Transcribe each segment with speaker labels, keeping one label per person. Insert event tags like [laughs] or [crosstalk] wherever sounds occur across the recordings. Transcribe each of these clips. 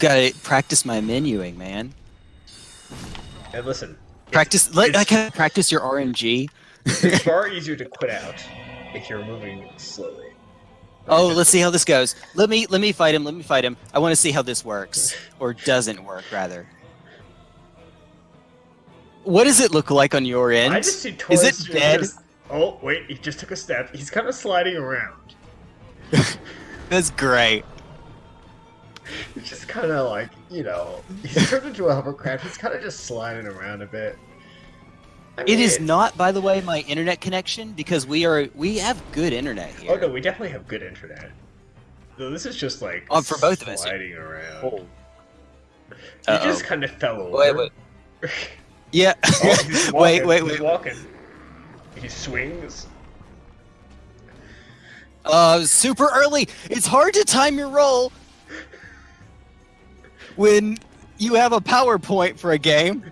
Speaker 1: gotta practice my menuing, man.
Speaker 2: And listen,
Speaker 1: Practice. Let, I can practice your RNG.
Speaker 2: it's [laughs] far easier to quit out if you're moving slowly.
Speaker 1: Oh, let's see how this goes. Let me let me fight him. Let me fight him. I want to see how this works [laughs] or doesn't work, rather. What does it look like on your end?
Speaker 2: I just see
Speaker 1: Is it dead?
Speaker 2: Just, oh wait, he just took a step. He's kind of sliding around. [laughs]
Speaker 1: That's great.
Speaker 2: He's [laughs] just kind of like you know, [laughs] he's turned into a hovercraft. He's kind of just sliding around a bit. I
Speaker 1: It is not, by the way, my internet connection because we are we have good internet here.
Speaker 2: Oh no, we definitely have good internet. No, this is just like
Speaker 1: Oh, for both of us.
Speaker 2: sliding around.
Speaker 1: Oh.
Speaker 2: He
Speaker 1: Uh-oh.
Speaker 2: just kind of fell over.
Speaker 1: Wait, wait. [laughs] Yeah.
Speaker 2: Oh, he's
Speaker 1: wait,
Speaker 2: walking,
Speaker 1: wait,
Speaker 2: he's walking. He swings.
Speaker 1: Uh, super early. It's hard to time your roll when you have a PowerPoint for a game.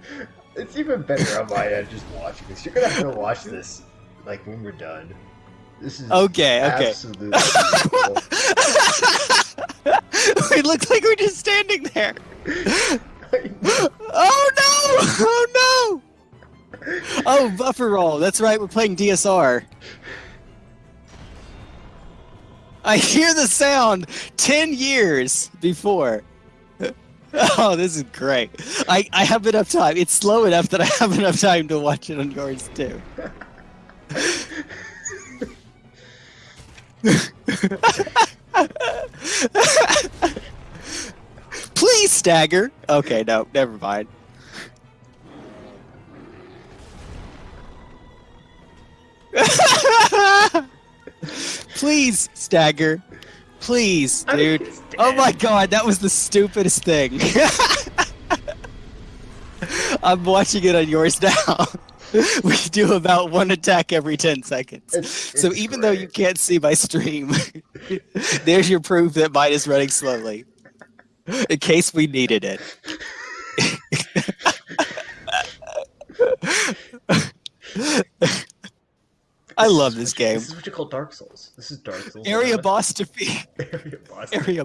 Speaker 2: It's even better on my end just watching this. You're gonna have to watch this like when we're done. This is
Speaker 1: Okay, okay.
Speaker 2: absolutely [laughs]
Speaker 1: it looks like we're just standing there. [laughs] Oh no! Oh no! Oh, buffer roll. That's right. We're playing DSR. I hear the sound ten years before. [laughs] Oh, this is great. I, I have enough time. It's slow enough that I have enough time to watch it on yours too. Please stagger. Okay, no, never mind. [laughs] Please stagger. Please, dude. Oh my god, that was the stupidest thing. [laughs] I'm watching it on yours now. [laughs] we do about one attack every 10 seconds.
Speaker 2: It's-
Speaker 1: so
Speaker 2: it's
Speaker 1: even though you can't see my stream, [laughs] there's your proof that mine is running slowly. In case we needed it. I love this game.
Speaker 2: This is what you call Dark Souls. This is Dark Souls.
Speaker 1: Area boss [laughs] defeat.
Speaker 2: Area boss.
Speaker 1: Area